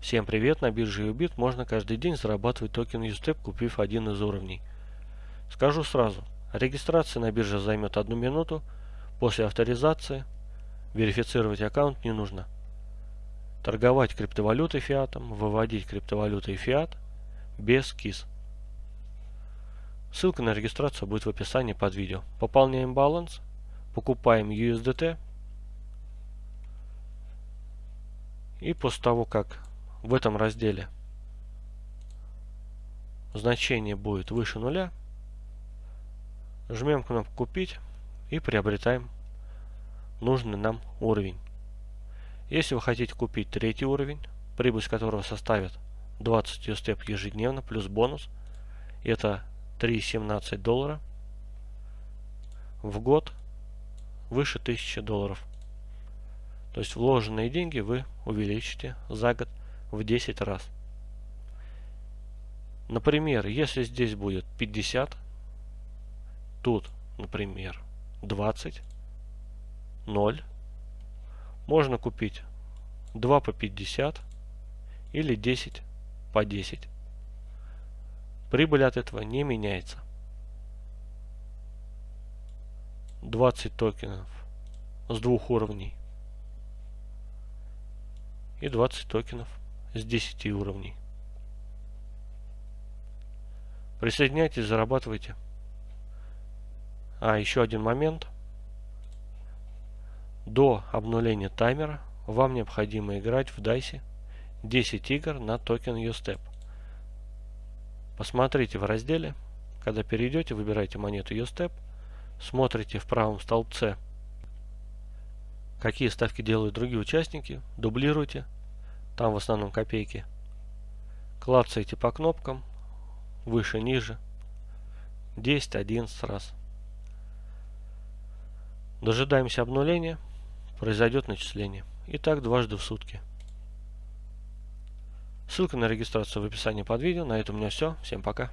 Всем привет! На бирже Ubit можно каждый день зарабатывать токен USTEP, купив один из уровней. Скажу сразу, регистрация на бирже займет одну минуту, после авторизации верифицировать аккаунт не нужно. Торговать криптовалютой фиатом, выводить криптовалютой фиат без КИС. Ссылка на регистрацию будет в описании под видео. Пополняем баланс, покупаем USDT и после того, как в этом разделе значение будет выше нуля, жмем кнопку «Купить» и приобретаем нужный нам уровень. Если вы хотите купить третий уровень, прибыль которого составит 20 USTEP ежедневно плюс бонус, это 3,17 доллара в год выше 1000 долларов. То есть вложенные деньги вы увеличите за год в 10 раз. Например, если здесь будет 50, тут, например, 20, 0, можно купить 2 по 50 или 10 по 10. Прибыль от этого не меняется. 20 токенов с двух уровней и 20 токенов с 10 уровней. Присоединяйтесь, зарабатывайте. А, еще один момент. До обнуления таймера вам необходимо играть в дайсе 10 игр на токен USTEP. Посмотрите в разделе, когда перейдете, выбирайте монету USTEP, смотрите в правом столбце, какие ставки делают другие участники, дублируйте там в основном копейки. Клацаете по кнопкам, выше, ниже. 10, 11 раз. Дожидаемся обнуления, произойдет начисление. И так дважды в сутки. Ссылка на регистрацию в описании под видео. На этом у меня все. Всем пока.